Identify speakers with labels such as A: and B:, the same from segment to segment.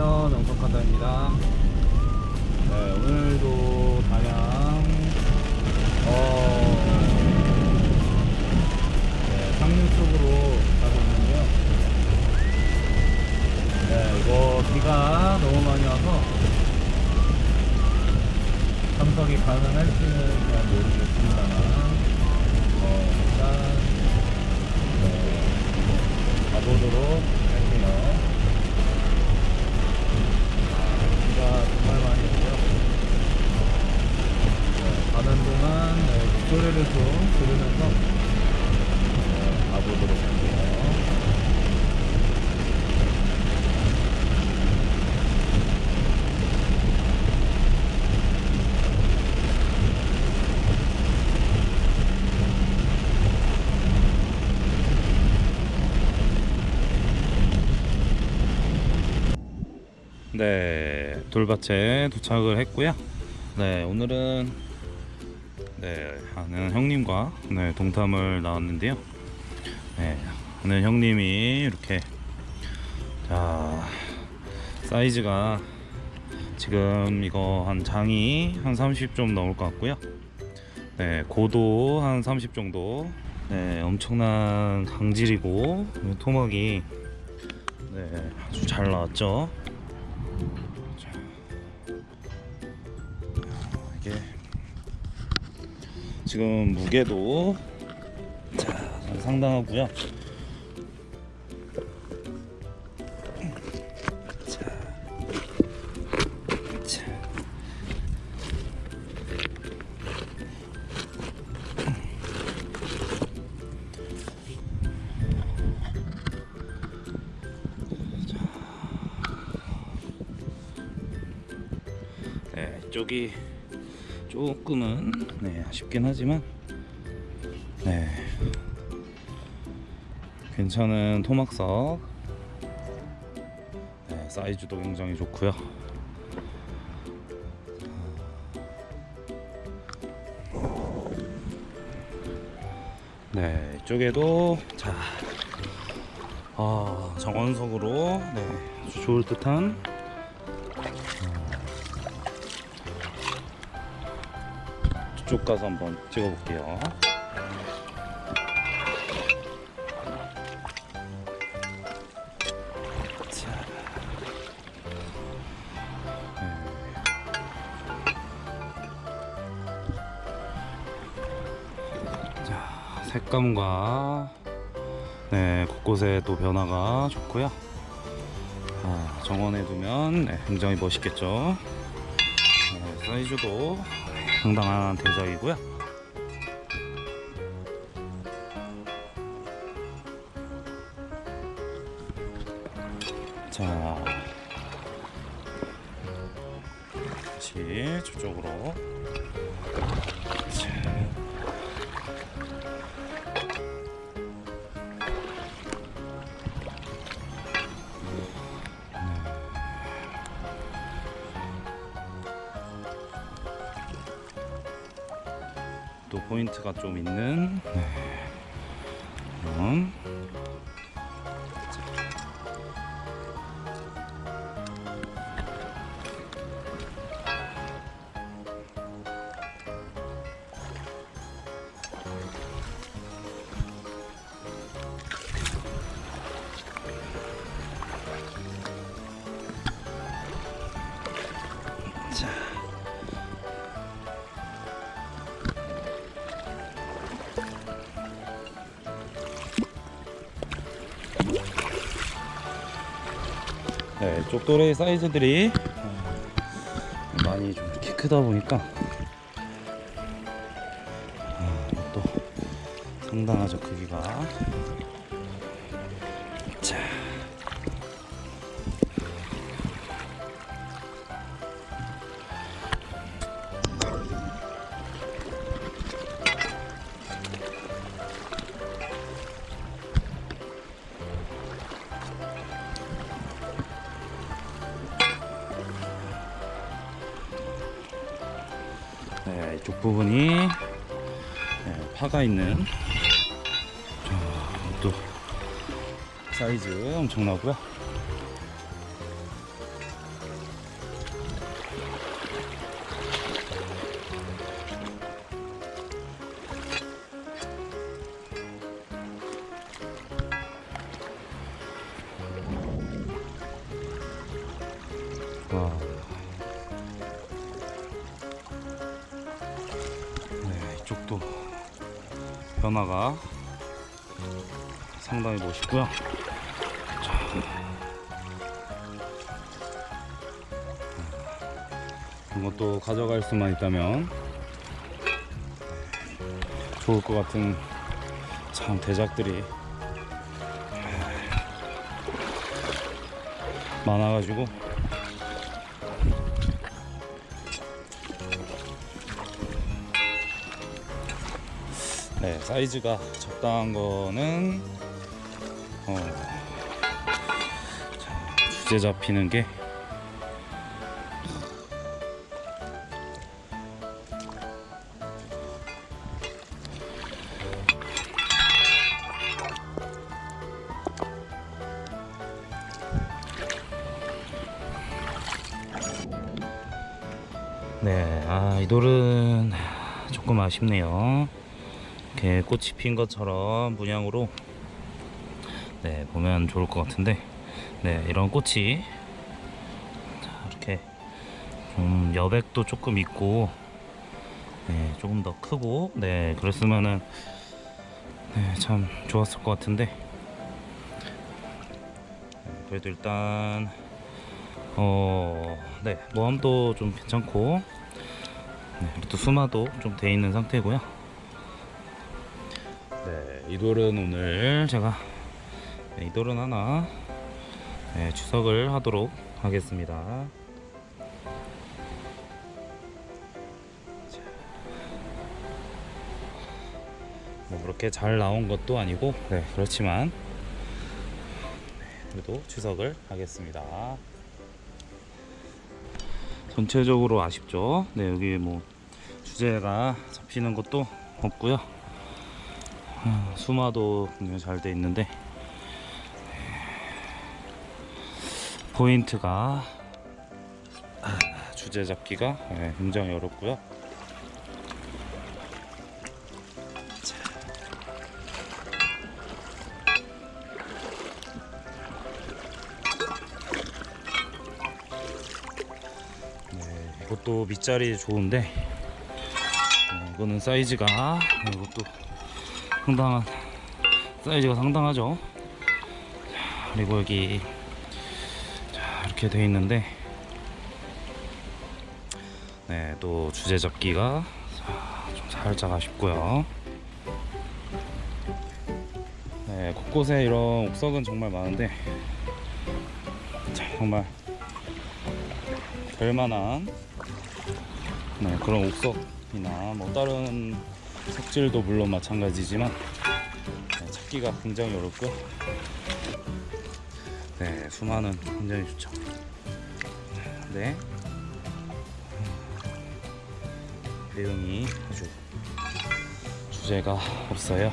A: 안녕하세요 영석한다입니다. 네 오늘도 단양 어 네, 상류 쪽으로 가고 있는데요. 네 이거 비가 너무 많이 와서 참석이 가능할지는 잘 모르겠습니다만 어 일단 네, 가보도록 할게요 비가 정말 많이 오고요. 네, 가는 동안 네, 소리를 좀 들으면서 네, 가보도록 할게요. 네, 돌밭에 도착을 했고요. 네, 오늘은 네, 아는 형님과 네, 동탐을 나왔는데요. 네, 아는 형님이 이렇게 자 사이즈가 지금 이거 한 장이 한 30 좀 넘을 것 같고요. 네, 고도 한 30 정도. 네, 엄청난 강질이고 토막이 네, 아주 잘 나왔죠. 이게 지금 무게도 자, 상당하고요. 자, 자. 네, 쪽이 조금은 네, 아쉽긴 하지만 네, 괜찮은 토막석 네, 사이즈도 굉장히 좋고요. 네, 이쪽에도 자, 아, 정원석으로 네, 좋을 듯한 쭉 가서 한번 찍어볼게요. 색감과 네, 곳곳에 또 변화가 좋고요. 아, 정원에 두면 네, 굉장히 멋있겠죠. 네, 사이즈도 상당한 대작이고요. 자, 다시 저쪽으로. 자. 또 포인트가 좀 있는 네. 이런 네, 쪽도레 사이즈들이 어, 많이 좀 이렇게 크다 보니까 아, 또 상당하죠 크기가 예, 이쪽 부분이 예, 파가 있는 또 사이즈 엄청나고요
B: 와. 네, 이쪽도 변화가 상당히 멋있고요. 자. 이것도 가져갈 수만 있다면 좋을 것 같은 참 대작들이 많아가지고 네 사이즈가 적당한 거는 어, 자, 주제 잡히는 게 네, 아, 이 돌은 조금 아쉽네요. 이렇게 꽃이 핀 것처럼 문양으로 네, 보면 좋을 것 같은데, 네, 이런 꽃이 자, 이렇게 좀 여백도 조금 있고, 네, 조금 더 크고, 네, 그랬으면은 네, 참 좋았을 것 같은데, 네, 그래도 일단 어, 네, 모함도 좀 괜찮고, 네, 또 수마도 좀 돼 있는 상태고요. 네, 이 돌은 오늘 제가 네, 이 돌은 하나 네, 추석을 하도록 하겠습니다. 자. 뭐 그렇게 잘 나온 것도 아니고, 네, 그렇지만 네, 그래도 추석을 하겠습니다. 전체적으로 아쉽죠. 네, 여기 뭐 주제가 잡히는 것도 없고요. 아, 수마도 굉장히 잘 돼 있는데 포인트가 아, 주제 잡기가 네, 굉장히 어렵고요. 자. 네, 이것도 밑자리 좋은데 네, 이거는 사이즈가 네, 이것도 상당한 사이즈가 상당하죠. 자, 그리고 여기 자, 이렇게 돼 있는데 네, 또 주제 잡기가 자, 좀 살짝 아쉽고요. 네, 곳곳에 이런 옥석은 정말 많은데 자, 정말 별만한 네, 그런 옥석이나 뭐 다른 색질도 물론 마찬가지지만 네, 찾기가 굉장히 어렵고요. 네, 수많은 굉장히 좋죠. 네, 내용이 아주 주제가 없어요.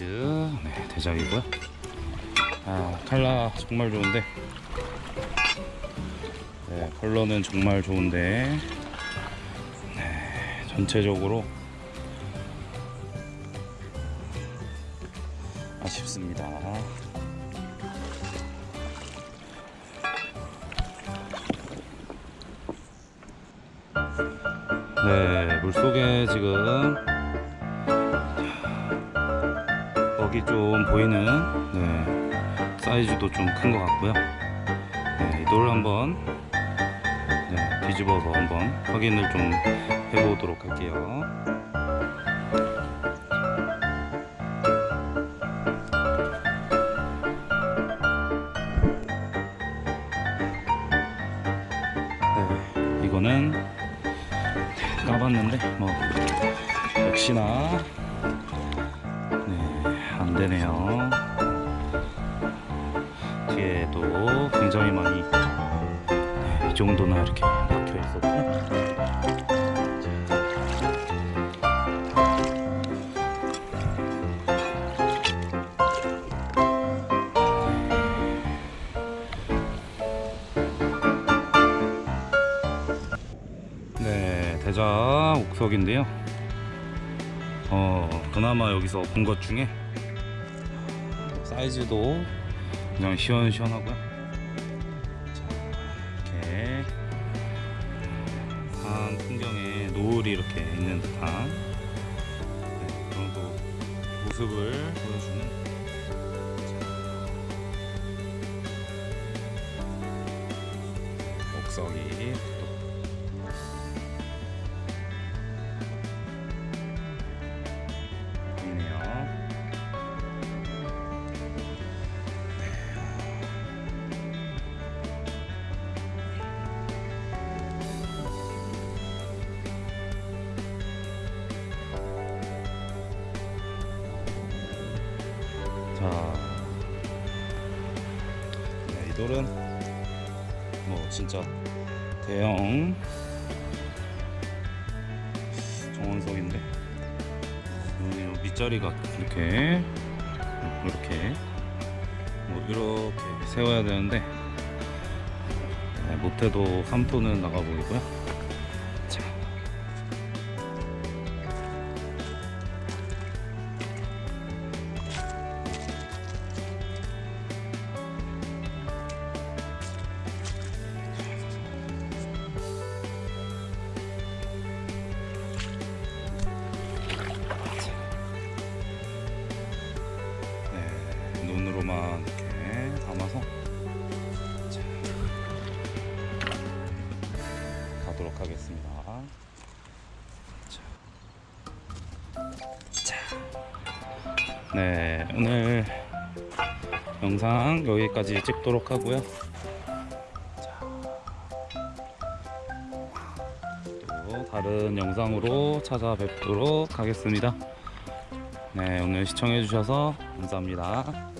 B: 사이즈 네, 대작이고요. 아 칼라 정말 좋은데 네, 컬러는 정말 좋은데 네, 전체적으로 아쉽습니다. 네, 물속에 지금 여기 좀 보이는 네, 사이즈도 좀 큰 것 같고요. 네, 이 돌을 한번 네, 뒤집어서 한번 확인을 좀 해보도록 할게요. 네, 이거는 까봤는데 뭐 역시나 네, 안 되네요. 여기에도 굉장히 많이 네, 이 정도나 이렇게 박혀 있었고 네, 대자 옥석인데요. 어, 그나마 여기서 본 것 중에 사이즈도 그냥 시원시원하고요. 자, 이렇게 산 풍경에 노을이 이렇게 있는 듯한 네, 그런 또 모습을 보여주는 자, 옥석이 진짜. 대형. 정원석인데. 밑자리가 이렇게. 이렇게. 뭐 이렇게 세워야 되는데. 네, 못해도 3톤은 나가 보이고요. 네 오늘 영상 여기까지 찍도록 하고요. 다른 영상으로 찾아뵙도록 하겠습니다. 네, 오늘 시청해 주셔서 감사합니다.